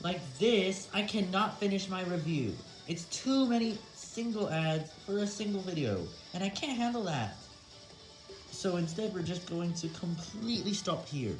Like this, I cannot finish my review. It's too many single ads for a single video, and I can't handle that. So instead, we're just going to completely stop here.